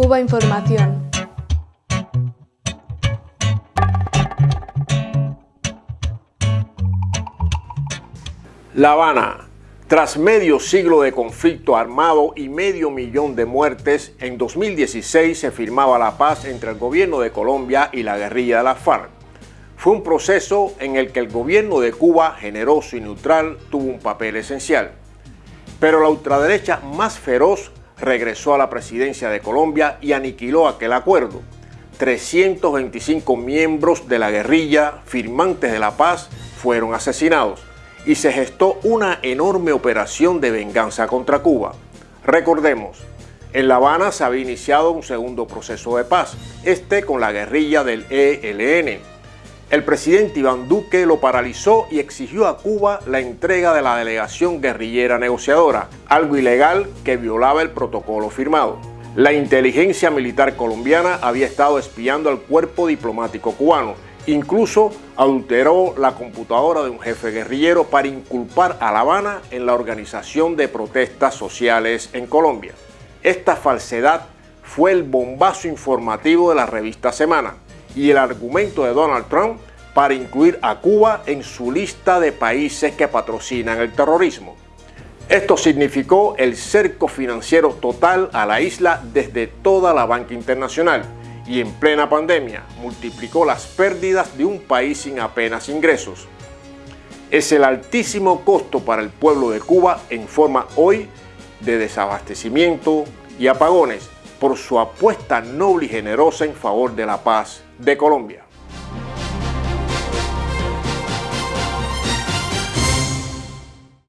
Cuba Información. La Habana. Tras medio siglo de conflicto armado y medio millón de muertes, en 2016 se firmaba la paz entre el gobierno de Colombia y la guerrilla de la FARC. Fue un proceso en el que el gobierno de Cuba, generoso y neutral, tuvo un papel esencial. Pero la ultraderecha más feroz regresó a la presidencia de Colombia y aniquiló aquel acuerdo. 325 miembros de la guerrilla, firmantes de la paz, fueron asesinados y se gestó una enorme operación de venganza contra Cuba. Recordemos, en La Habana se había iniciado un segundo proceso de paz, este con la guerrilla del ELN. El presidente Iván Duque lo paralizó y exigió a Cuba la entrega de la delegación guerrillera negociadora, algo ilegal que violaba el protocolo firmado. La inteligencia militar colombiana había estado espiando al cuerpo diplomático cubano Incluso adulteró la computadora de un jefe guerrillero para inculpar a La Habana en la organización de protestas sociales en Colombia. Esta falsedad fue el bombazo informativo de la revista Semana y el argumento de Donald Trump para incluir a Cuba en su lista de países que patrocinan el terrorismo. Esto significó el cerco financiero total a la isla desde toda la banca internacional, y en plena pandemia multiplicó las pérdidas de un país sin apenas ingresos. Es el altísimo costo para el pueblo de Cuba en forma hoy de desabastecimiento y apagones por su apuesta noble y generosa en favor de la paz de Colombia.